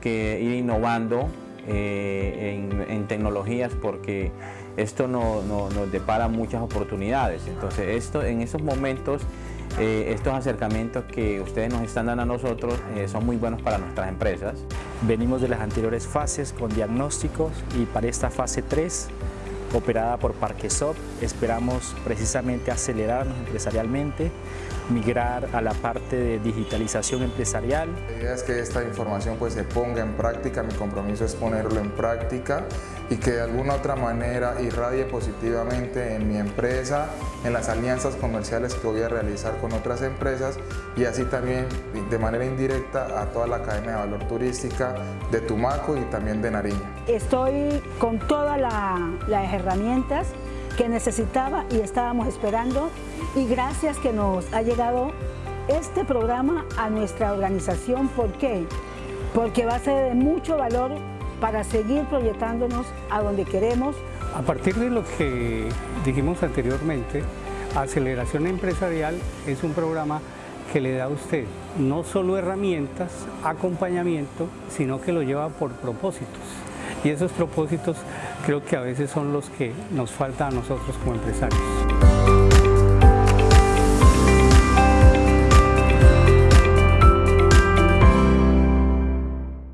trabajando eh, en, tecnologías porque esto no, nos depara muchas oportunidades. Entonces, esto, en esos momentos, eh, estos acercamientos que ustedes nos están dando a nosotros eh, son muy buenos para nuestras empresas. Venimos de las anteriores fases con diagnósticos y para esta fase 3 operada por Parquesop. Esperamos precisamente acelerarnos empresarialmente, migrar a la parte de digitalización empresarial. La idea es que esta información pues, se ponga en práctica, mi compromiso es ponerlo en práctica y que de alguna otra manera irradie positivamente en mi empresa, en las alianzas comerciales que voy a realizar con otras empresas y así también de manera indirecta a toda la cadena de valor turística de Tumaco y también de Nariño. Estoy con todas las herramientas que necesitaba y estábamos esperando y gracias que nos ha llegado este programa a nuestra organización. ¿Por qué? Porque va a ser de mucho valor para seguir proyectándonos a donde queremos. A partir de lo que dijimos anteriormente, Aceleración Empresarial es un programa que le da a usted no solo herramientas, acompañamiento, sino que lo lleva por propósitos. Y esos propósitos creo que a veces son los que nos faltan a nosotros como empresarios.